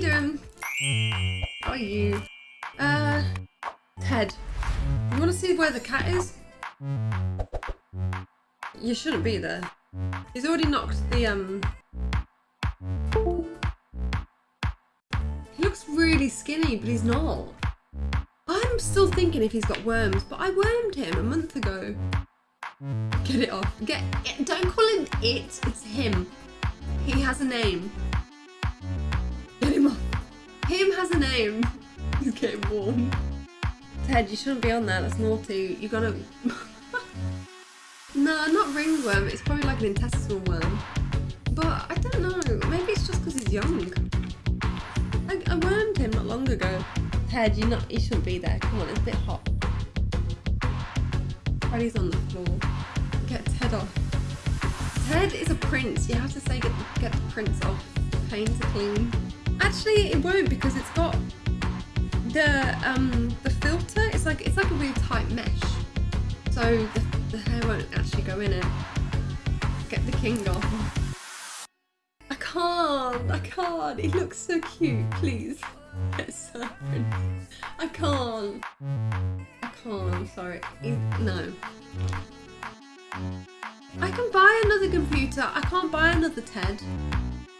How are you? Uh, Ted. You want to see where the cat is? You shouldn't be there. He's already knocked the, um... He looks really skinny, but he's not. I'm still thinking if he's got worms, but I wormed him a month ago. Get it off. Get it. Don't call him it. It's him. He has a name. Him has a name. He's getting warm. Ted, you shouldn't be on there. That's naughty. You gotta. no, not ringworm. It's probably like an intestinal worm. But I don't know. Maybe it's just because he's young. I, I wormed him not long ago. Ted, you not. You shouldn't be there. Come on, it's a bit hot. Freddy's on the floor. Get Ted off. Ted is a prince. You have to say get get the prince off. Paint to clean. Actually, it won't because it's got the um the filter. It's like it's like a really tight mesh, so the, the hair won't actually go in it. Get the king off. I can't. I can't. It looks so cute. Please. I can't. I can't. I'm sorry. He, no. I can buy another computer. I can't buy another Ted.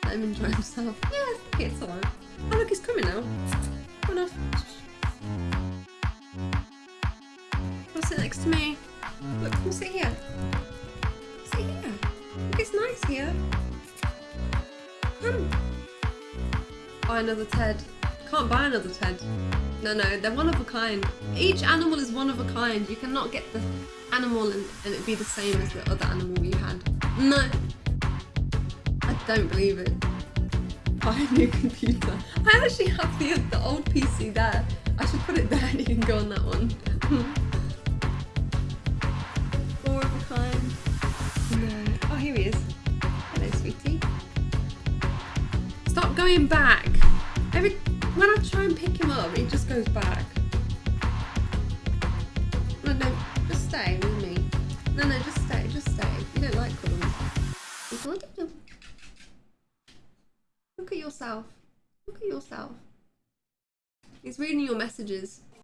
Let him enjoy himself. Yeah, it's alright. Oh look, he's coming now. Come on off. Come sit next to me. Look, come sit here. Sit here. Look, it's nice here. Come. Buy another Ted. Can't buy another Ted. No, no, they're one of a kind. Each animal is one of a kind. You cannot get the animal and, and it be the same as the other animal you had. No. I don't believe it. Buy a new computer. I actually have the, the old PC there. I should put it there and you can go on that one. Four of a kind. No. Oh, here he is. Hello, sweetie. Stop going back. Every when I try and pick him up, he just goes back. No, no, just stay with me. No, no, just stay, just stay. You don't like cuddles. Look at yourself. Look at yourself. He's reading your messages.